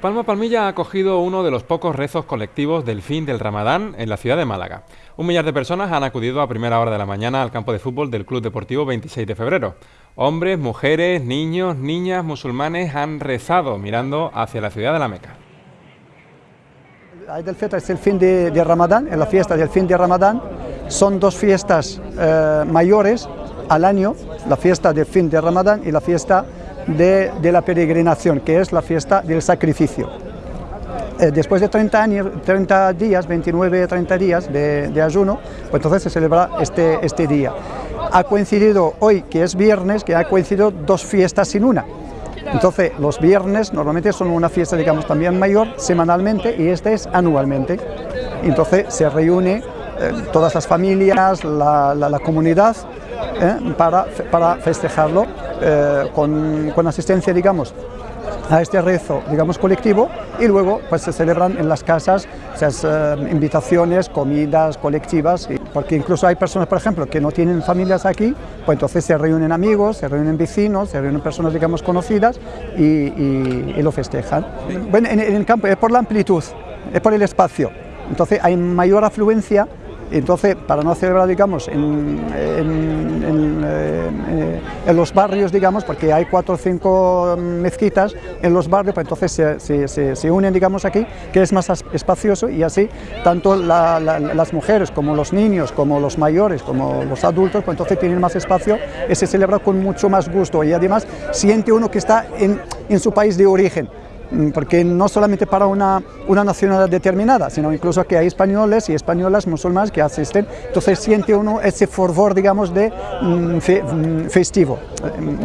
Palma Palmilla ha acogido uno de los pocos rezos colectivos del fin del Ramadán en la ciudad de Málaga. Un millar de personas han acudido a primera hora de la mañana al campo de fútbol del Club Deportivo 26 de febrero. Hombres, mujeres, niños, niñas, musulmanes han rezado mirando hacia la ciudad de la Meca. Eid el es el fin de, Ramadán, es la fiesta del fin de Ramadán. Son dos fiestas eh, mayores al año, la fiesta del fin de Ramadán y la fiesta de, la peregrinación, que es la fiesta del sacrificio. Eh, después de 30, años, 30 días, 29, 30 días de, ayuno, pues entonces se celebra este, este día. Ha coincidido hoy, que es viernes, que ha coincidido dos fiestas sin una. Entonces, los viernes normalmente son una fiesta, digamos, también mayor, semanalmente, y este es anualmente. Entonces, se reúne eh, todas las familias, la, la comunidad, ¿eh? para, para, festejarlo eh, con, con, asistencia, digamos, a este rezo, digamos, colectivo y luego pues se celebran en las casas esas eh, invitaciones, comidas colectivas, porque incluso hay personas, por ejemplo, que no tienen familias aquí, pues entonces se reúnen amigos, se reúnen vecinos, se reúnen personas, digamos, conocidas y, y, lo festejan. Bueno, en, en el campo es por la amplitud, es por el espacio, entonces hay mayor afluencia entonces, para no celebrar, digamos, en, eh, en, los barrios, digamos, porque hay cuatro o cinco mezquitas en los barrios, pues entonces se, se, unen, digamos, aquí, que es más espacioso y así tanto las mujeres como los niños, como los mayores, como los adultos, pues entonces tienen más espacio y se celebra con mucho más gusto y además siente uno que está en su país de origen. Mm, porque no solamente para una, una nacionalidad determinada, sino incluso que hay españoles y españolas musulmanas que asisten, entonces siente uno ese fervor, digamos, de mm, mm, festivo,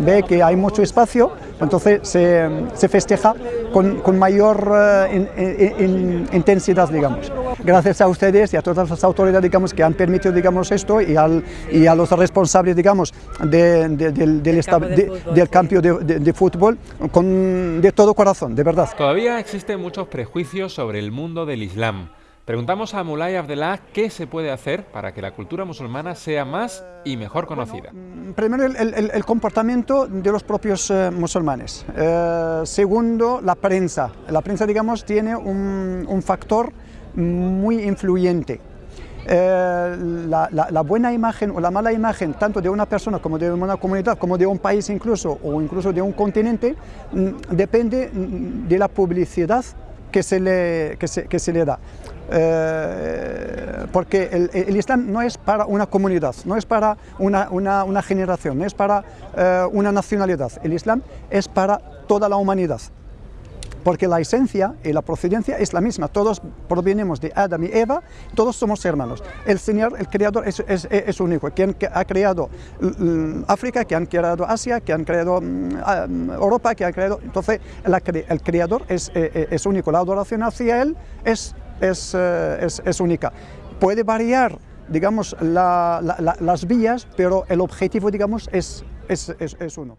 ve que hay mucho espacio, entonces se, se festeja con, con mayor eh, intensidad, digamos. Gracias a ustedes y a todas las autoridades, digamos, que han permitido, digamos, esto y, al, y a los responsables, digamos, del, del, del campo de, fútbol, con, de todo corazón, de verdad. Todavía existen muchos prejuicios sobre el mundo del Islam. Preguntamos a Mulay Abdellah qué se puede hacer para que la cultura musulmana sea más y mejor conocida. Mm, primero, el, comportamiento de los propios eh, musulmanes. Eh, segundo, la prensa. La prensa, digamos, tiene un factor muy influyente. Eh, la, buena imagen o la mala imagen tanto de una persona como de una comunidad, como de un país incluso o incluso de un continente, mm, depende mm, de la publicidad que se le, que se, que se le da. Eh, porque el, Islam no es para una comunidad, no es para una, una, una generación, no es para eh, una nacionalidad, el Islam es para toda la humanidad porque la esencia y la procedencia es la misma, todos provenimos de Adam y Eva, todos somos hermanos. El Señor, el Creador, es, es, es único, quien ha creado África, que han creado Asia, que han creado mm, Europa, que han creado... Entonces, el Creador es, eh, eh, es único, la adoración hacia Él es, es, eh, es única. Puede variar digamos, las vías, pero el objetivo, digamos, es, es, es uno.